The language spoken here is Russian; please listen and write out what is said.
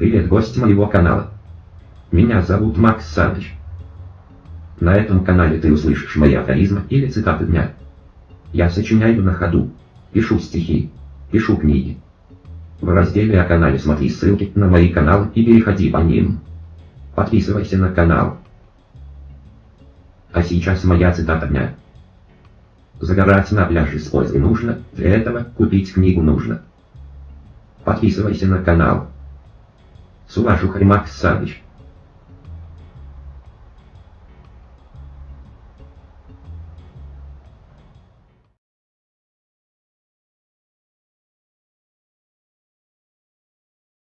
Привет, гость моего канала. Меня зовут Макс Саныч. На этом канале ты услышишь мои афоризмы или цитаты дня. Я сочиняю на ходу, пишу стихи, пишу книги. В разделе о канале смотри ссылки на мои каналы и переходи по ним. Подписывайся на канал. А сейчас моя цитата дня. Загорать на пляже с пользой нужно, для этого купить книгу нужно. Подписывайся на канал. С уважухой Макс Саныч.